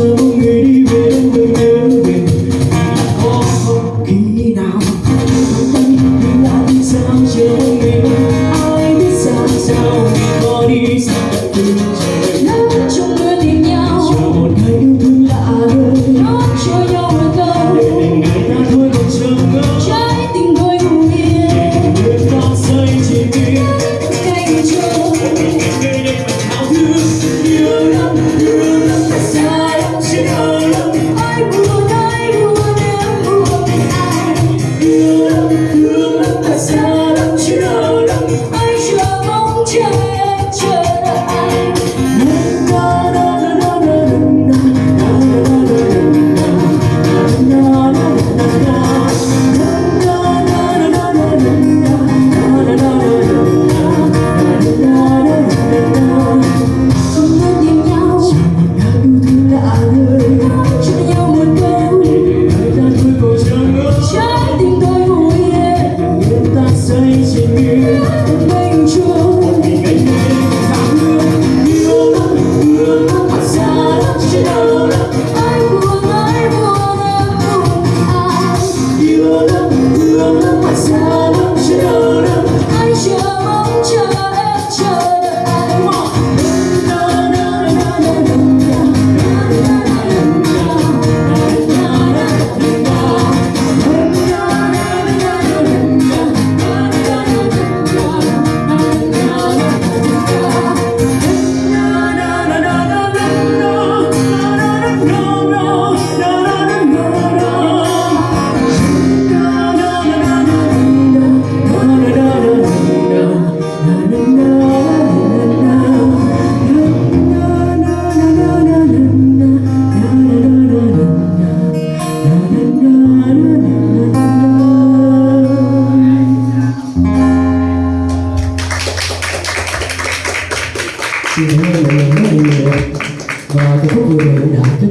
you. và cái phút vừa rồi đã giúp